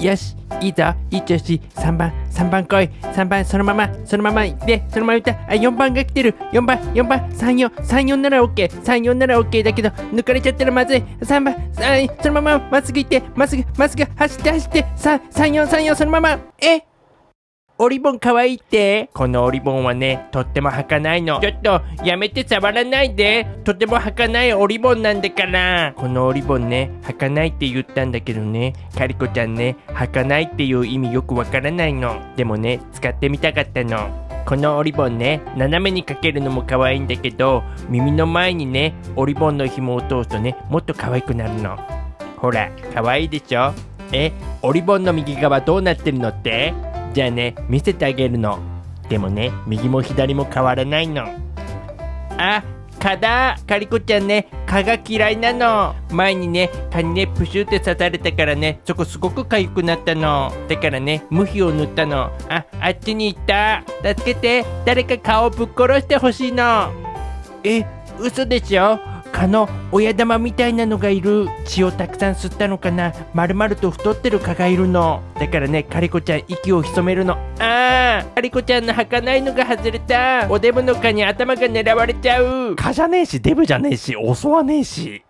よしいいぞ。いい調子。3番3番来い。3番そのまま。そのまま。行ってそのままいった。あ4番が来てる。4番4番。3434なら OK34 なら OK だけど抜かれちゃったらまずい。3番3そのまま。まっすぐ行って。まっすぐまっすぐ走って走って。3434そのまま。え？オリボン可愛いって。このオリボンはねとっても儚いの。ちょっとやめて触らないで。とても儚いオリボンなんだから。このオリボンね儚いって言ったんだけどね。カリコちゃんね儚いっていう意味よくわからないの。でもね使ってみたかったの。このオリボンね斜めにかけるのも可愛いんだけど耳の前にねオリボンの紐を通すとねもっと可愛くなるの。ほら可愛いでしょ？えオリボンの右側どうなってるのって？じゃあね見せてあげるの。でもね右も左も変わらないの。あ蚊だカリコちゃんね蚊が嫌いなの。前にね蚊にねプシュって刺されたからねそこすごく痒くなったの。だからね無比を塗ったの。ああっちに行った。助けて。誰か顔ぶっ殺してほしいの。え嘘でしょ？蚊の親玉みたいなのがいる血をたくさん吸ったのかな。まるまると太ってる蚊がいるの。だからねカリコちゃん息を潜めるの。あーカリコちゃんの儚いのが外れた。おデブの蚊に頭が狙われちゃう。蚊じゃねえしデブじゃねえし襲わねえし。